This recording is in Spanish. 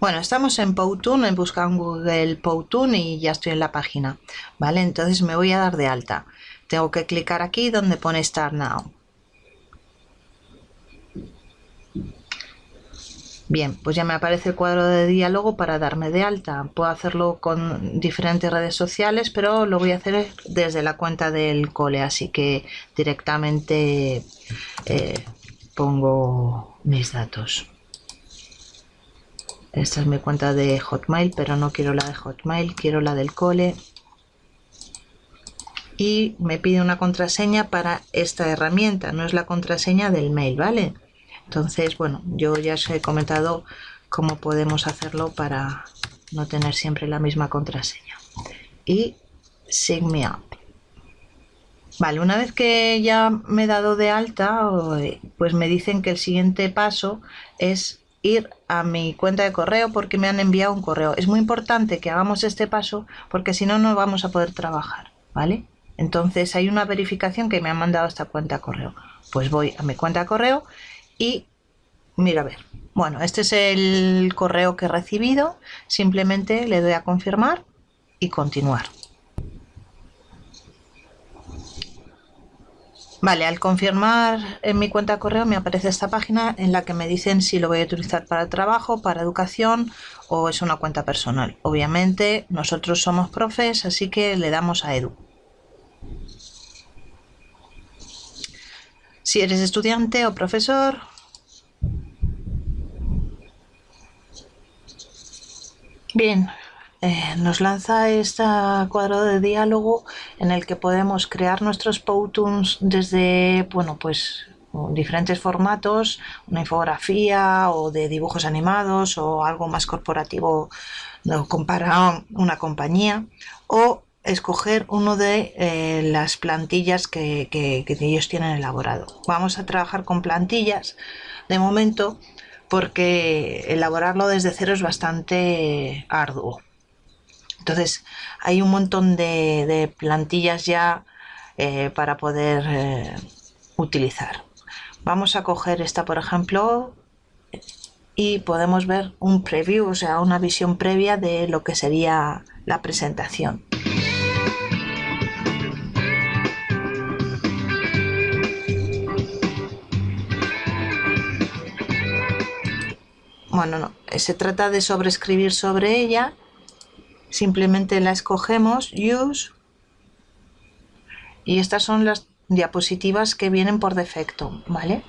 Bueno, estamos en Powtoon, he buscado en Google Powtoon y ya estoy en la página. Vale, entonces me voy a dar de alta. Tengo que clicar aquí donde pone Start Now. Bien, pues ya me aparece el cuadro de diálogo para darme de alta. Puedo hacerlo con diferentes redes sociales, pero lo voy a hacer desde la cuenta del cole, así que directamente eh, pongo mis datos. Esta es mi cuenta de Hotmail, pero no quiero la de Hotmail, quiero la del cole. Y me pide una contraseña para esta herramienta, no es la contraseña del mail, ¿vale? Entonces, bueno, yo ya os he comentado cómo podemos hacerlo para no tener siempre la misma contraseña. Y Sign Me Up. Vale, una vez que ya me he dado de alta, pues me dicen que el siguiente paso es ir a mi cuenta de correo porque me han enviado un correo. Es muy importante que hagamos este paso porque si no, no vamos a poder trabajar, ¿vale? Entonces hay una verificación que me han mandado esta cuenta de correo. Pues voy a mi cuenta de correo y mira a ver. Bueno, este es el correo que he recibido. Simplemente le doy a confirmar y continuar. Vale, al confirmar en mi cuenta de correo me aparece esta página en la que me dicen si lo voy a utilizar para trabajo, para educación o es una cuenta personal. Obviamente nosotros somos profes, así que le damos a Edu. Si eres estudiante o profesor, Bien, eh, nos lanza este cuadro de diálogo en el que podemos crear nuestros Powtoons desde, bueno, pues diferentes formatos, una infografía o de dibujos animados o algo más corporativo para una compañía o escoger uno de eh, las plantillas que ellos tienen elaborado. Vamos a trabajar con plantillas de momento porque elaborarlo desde cero es bastante arduo. Entonces hay un montón de, plantillas ya eh, para poder eh, utilizar. Vamos a coger esta por ejemplo y podemos ver un preview, o sea, una visión previa de lo que sería la presentación. Bueno, no, se trata de sobreescribir sobre ella simplemente la escogemos use y estas son las diapositivas que vienen por defecto vale